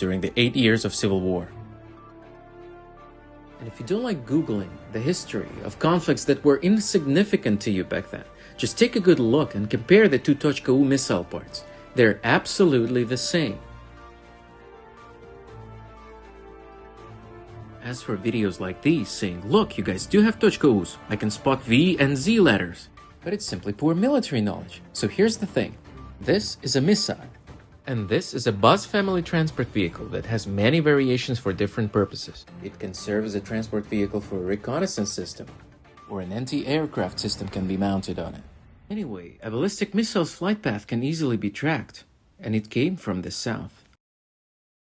during the eight years of civil war. And if you don't like Googling the history of conflicts that were insignificant to you back then, just take a good look and compare the two Tochka-U missile parts. They're absolutely the same. As for videos like these saying, look, you guys do have Tochka-Us, I can spot V and Z letters. But it's simply poor military knowledge. So here's the thing. This is a missile. And this is a BAZ family transport vehicle that has many variations for different purposes. It can serve as a transport vehicle for a reconnaissance system, or an anti-aircraft system can be mounted on it. Anyway, a ballistic missile's flight path can easily be tracked, and it came from the south.